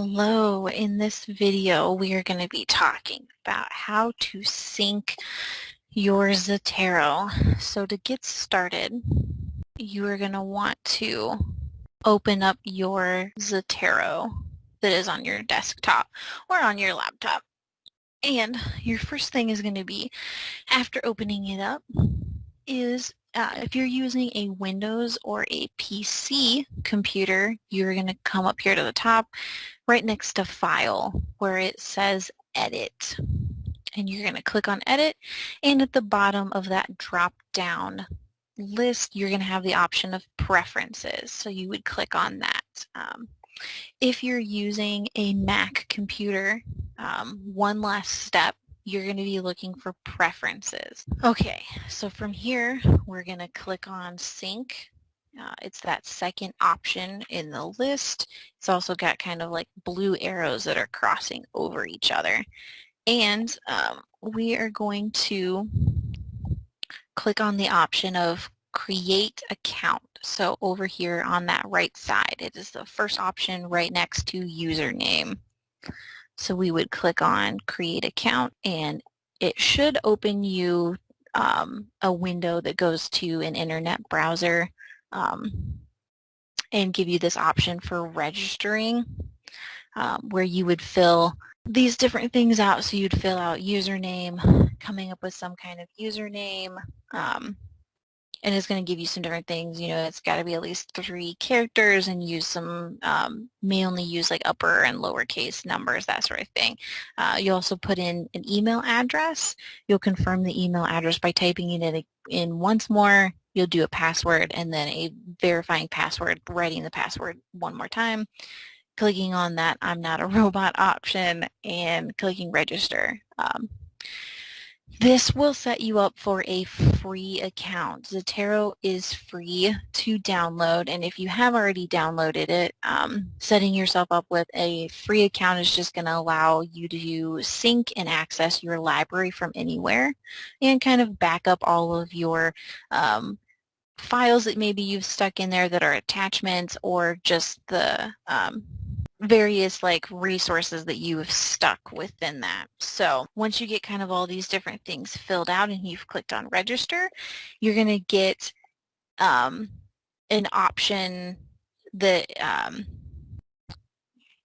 Hello, in this video we are going to be talking about how to sync your Zotero. So to get started, you are going to want to open up your Zotero that is on your desktop or on your laptop. And your first thing is going to be, after opening it up, is uh, if you're using a Windows or a PC computer, you're going to come up here to the top, right next to File, where it says Edit. And you're going to click on Edit, and at the bottom of that drop-down list, you're going to have the option of Preferences. So you would click on that. Um, if you're using a Mac computer, um, one last step you're going to be looking for preferences. Okay, so from here, we're going to click on sync. Uh, it's that second option in the list. It's also got kind of like blue arrows that are crossing over each other. And um, we are going to click on the option of create account. So over here on that right side, it is the first option right next to username. So we would click on create account and it should open you um, a window that goes to an internet browser um, and give you this option for registering um, where you would fill these different things out. So you'd fill out username, coming up with some kind of username, um, and it's going to give you some different things. You know, it's got to be at least three characters and use some, um, may only use like upper and lowercase numbers, that sort of thing. Uh, you also put in an email address. You'll confirm the email address by typing it in, in once more. You'll do a password and then a verifying password, writing the password one more time, clicking on that I'm not a robot option and clicking register. Um, this will set you up for a free account. Zotero is free to download, and if you have already downloaded it, um, setting yourself up with a free account is just going to allow you to sync and access your library from anywhere and kind of back up all of your um, files that maybe you've stuck in there that are attachments or just the um, various like resources that you have stuck within that. So once you get kind of all these different things filled out and you've clicked on register, you're going to get um, an option that um,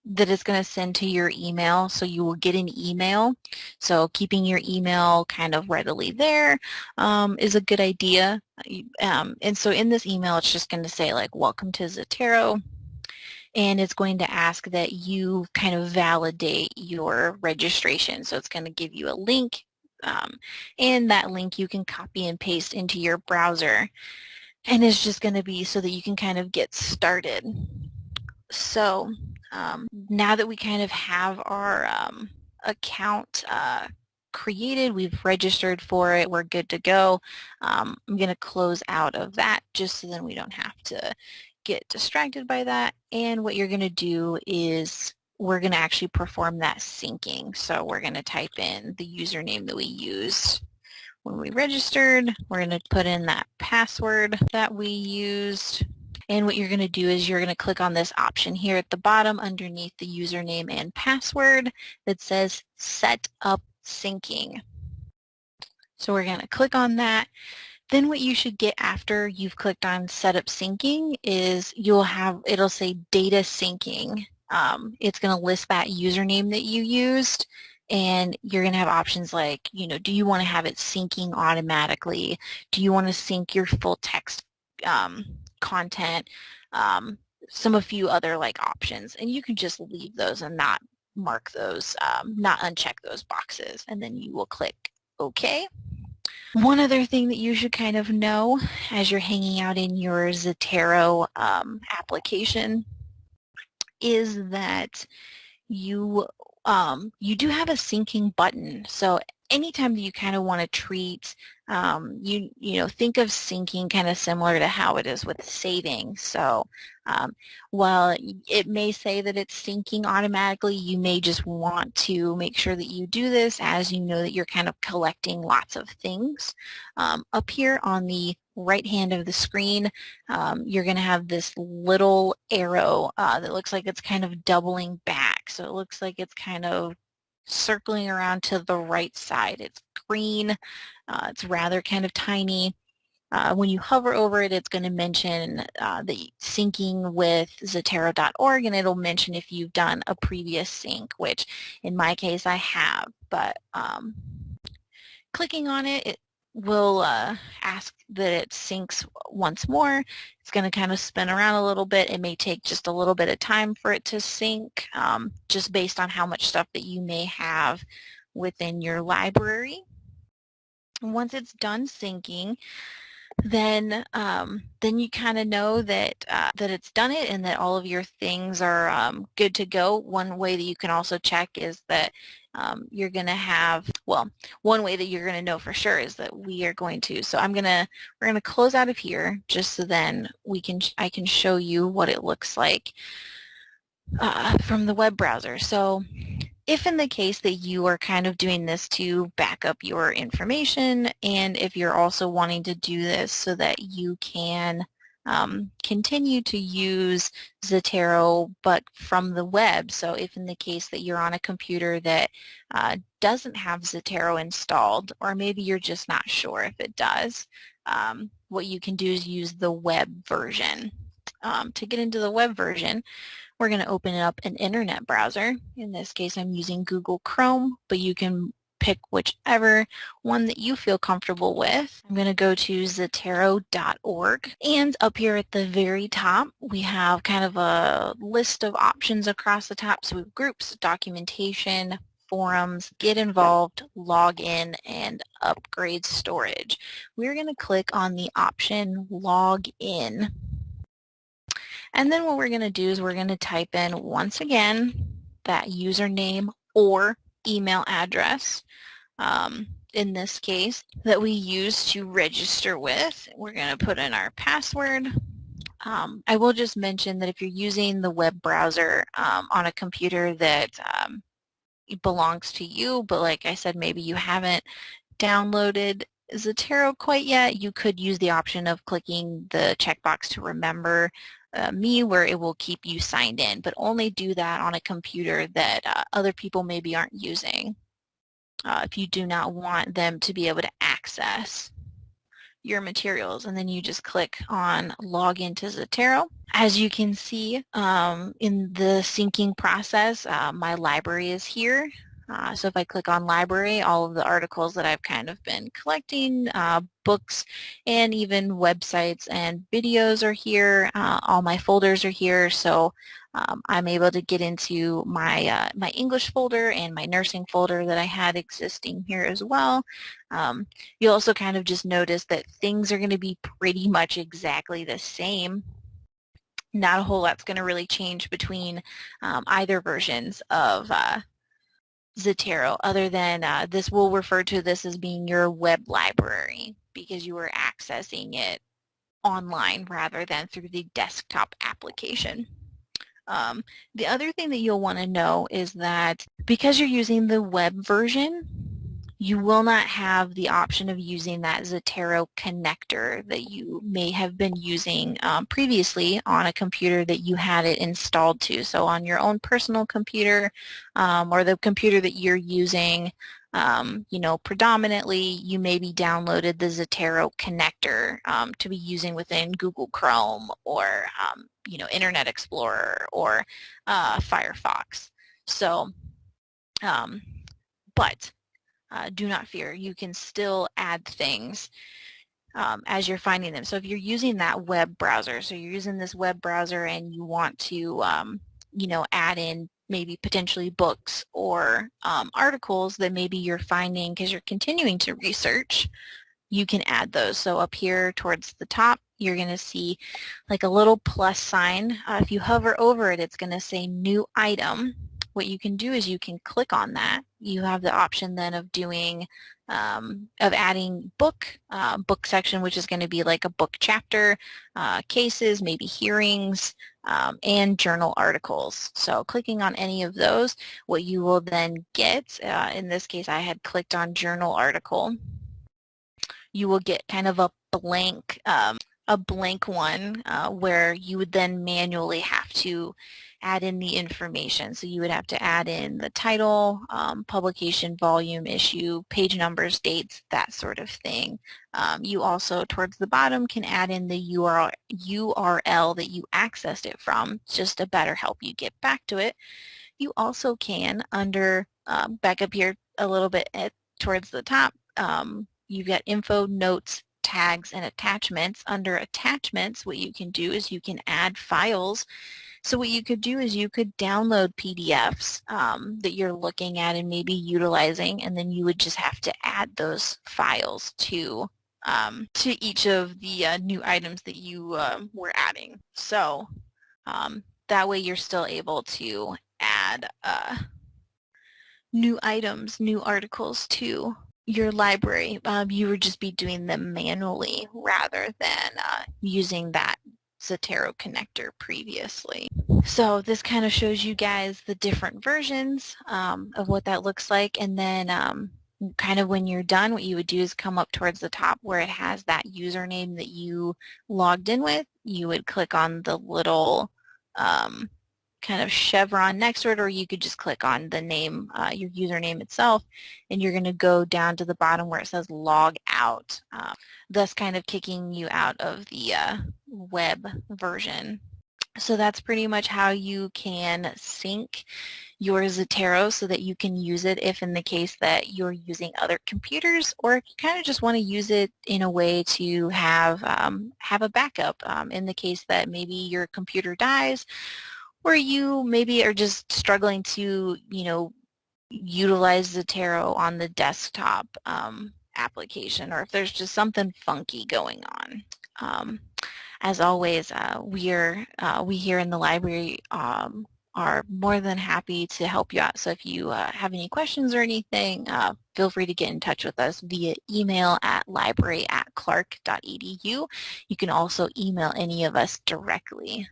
that is going to send to your email. So you will get an email. So keeping your email kind of readily there um, is a good idea. Um, and so in this email, it's just going to say like, welcome to Zotero and it's going to ask that you kind of validate your registration. So it's going to give you a link um, and that link you can copy and paste into your browser and it's just going to be so that you can kind of get started. So um, now that we kind of have our um, account uh, created, we've registered for it, we're good to go. Um, I'm going to close out of that just so then we don't have to get distracted by that. And what you're going to do is we're going to actually perform that syncing. So we're going to type in the username that we used when we registered. We're going to put in that password that we used. And what you're going to do is you're going to click on this option here at the bottom underneath the username and password that says set up syncing. So we're going to click on that. Then what you should get after you've clicked on setup syncing is you'll have, it'll say data syncing. Um, it's going to list that username that you used and you're going to have options like, you know, do you want to have it syncing automatically? Do you want to sync your full text um, content? Um, some a few other like options and you can just leave those and not mark those, um, not uncheck those boxes and then you will click OK. One other thing that you should kind of know as you're hanging out in your Zotero um, application is that you um, you do have a syncing button. So anytime you kind of want to treat, um, you, you know, think of syncing kind of similar to how it is with saving. So um, while it may say that it's syncing automatically, you may just want to make sure that you do this as you know that you're kind of collecting lots of things. Um, up here on the right hand of the screen, um, you're going to have this little arrow uh, that looks like it's kind of doubling back. So it looks like it's kind of circling around to the right side. It's green. Uh, it's rather kind of tiny. Uh, when you hover over it, it's going to mention uh, the syncing with Zotero.org, and it'll mention if you've done a previous sync, which in my case I have. But um, clicking on it, it will uh, ask that it syncs once more. It's going to kind of spin around a little bit. It may take just a little bit of time for it to sync, um, just based on how much stuff that you may have within your library. once it's done syncing, then um, then you kind of know that uh, that it's done it and that all of your things are um, good to go. One way that you can also check is that um, you're going to have, well, one way that you're going to know for sure is that we are going to, so I'm going to, we're going to close out of here just so then we can, I can show you what it looks like uh, from the web browser. So if in the case that you are kind of doing this to back up your information and if you're also wanting to do this so that you can um, continue to use Zotero but from the web. So if in the case that you're on a computer that uh, doesn't have Zotero installed or maybe you're just not sure if it does, um, what you can do is use the web version. Um, to get into the web version, we're going to open up an internet browser. In this case, I'm using Google Chrome, but you can pick whichever one that you feel comfortable with. I'm going to go to Zotero.org and up here at the very top we have kind of a list of options across the top. So we have groups, documentation, forums, get involved, log in, and upgrade storage. We're going to click on the option log in and then what we're going to do is we're going to type in once again that username or email address um, in this case that we use to register with. We're going to put in our password. Um, I will just mention that if you're using the web browser um, on a computer that um, belongs to you, but like I said, maybe you haven't downloaded Zotero quite yet, you could use the option of clicking the checkbox to remember uh, me where it will keep you signed in, but only do that on a computer that uh, other people maybe aren't using uh, if you do not want them to be able to access your materials and then you just click on log into Zotero. As you can see um, in the syncing process, uh, my library is here. Uh, so if I click on library, all of the articles that I've kind of been collecting, uh, books, and even websites and videos are here. Uh, all my folders are here, so um, I'm able to get into my uh, my English folder and my nursing folder that I had existing here as well. Um, you'll also kind of just notice that things are going to be pretty much exactly the same not a whole lot's going to really change between um, either versions of uh, Zotero other than uh, this will refer to this as being your web library because you are accessing it online rather than through the desktop application. Um, the other thing that you'll want to know is that because you're using the web version, you will not have the option of using that Zotero connector that you may have been using um, previously on a computer that you had it installed to. So on your own personal computer um, or the computer that you're using, um, you know, predominantly you maybe downloaded the Zotero connector um, to be using within Google Chrome or, um, you know, Internet Explorer or uh, Firefox. So, um, but uh, do not fear. You can still add things um, as you're finding them. So if you're using that web browser, so you're using this web browser and you want to, um, you know, add in maybe potentially books or um, articles that maybe you're finding because you're continuing to research, you can add those. So up here towards the top, you're going to see like a little plus sign. Uh, if you hover over it, it's going to say new item what you can do is you can click on that. You have the option then of doing, um, of adding book, uh, book section, which is going to be like a book chapter, uh, cases, maybe hearings, um, and journal articles. So clicking on any of those, what you will then get, uh, in this case I had clicked on journal article, you will get kind of a blank um, a blank one uh, where you would then manually have to add in the information. So you would have to add in the title, um, publication, volume, issue, page numbers, dates, that sort of thing. Um, you also, towards the bottom, can add in the URL, URL that you accessed it from, just to better help you get back to it. You also can, under, um, back up here a little bit at, towards the top, um, you've got info, notes, tags, and attachments. Under attachments, what you can do is you can add files so what you could do is you could download PDFs um, that you're looking at and maybe utilizing, and then you would just have to add those files to um, to each of the uh, new items that you uh, were adding. So um, that way you're still able to add uh, new items, new articles to your library. Um, you would just be doing them manually rather than uh, using that Zotero connector previously. So this kind of shows you guys the different versions um, of what that looks like and then um, kind of when you're done what you would do is come up towards the top where it has that username that you logged in with. You would click on the little um, kind of chevron next to it or you could just click on the name, uh, your username itself and you're going to go down to the bottom where it says log out, uh, thus kind of kicking you out of the uh, web version. So that's pretty much how you can sync your Zotero so that you can use it if in the case that you're using other computers or if you kind of just want to use it in a way to have um, have a backup um, in the case that maybe your computer dies or you maybe are just struggling to, you know, utilize Zotero on the desktop um, application or if there's just something funky going on. As always, uh, we're, uh, we here in the library um, are more than happy to help you out. So if you uh, have any questions or anything, uh, feel free to get in touch with us via email at library at clark.edu. You can also email any of us directly.